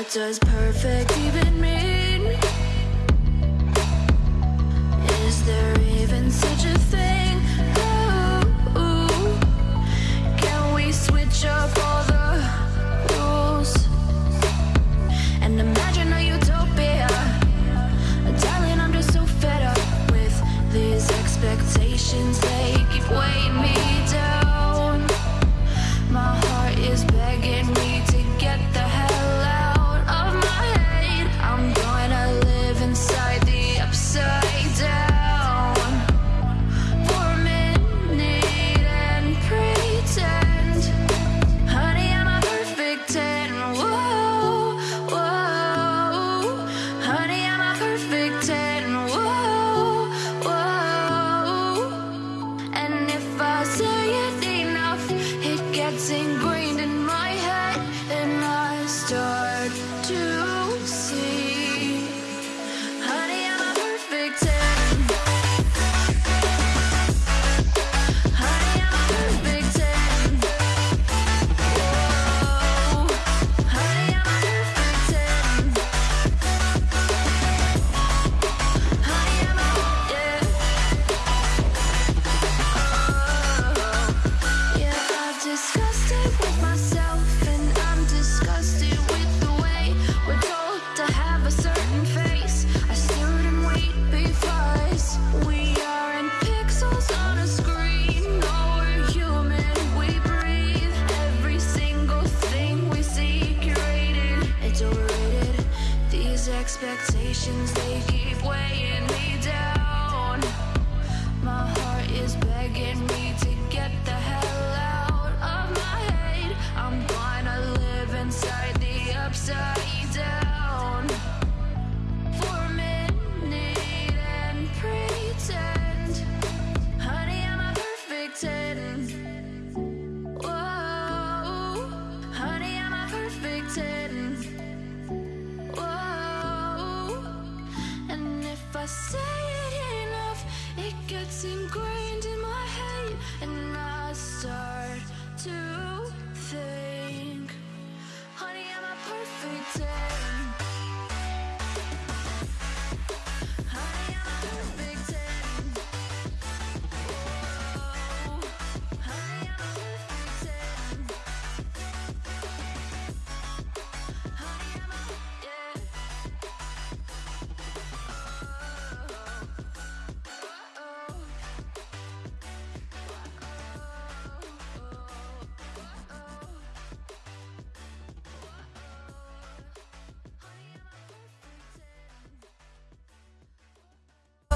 What does perfect even mean? Is there even such a thing? Ooh, can we switch up all the rules? And imagine a utopia Darling, I'm just so fed up with these expectations They keep weighing me down My heart is begging me you. expectations, they keep weighing me down. My heart is say it enough, it gets ingrained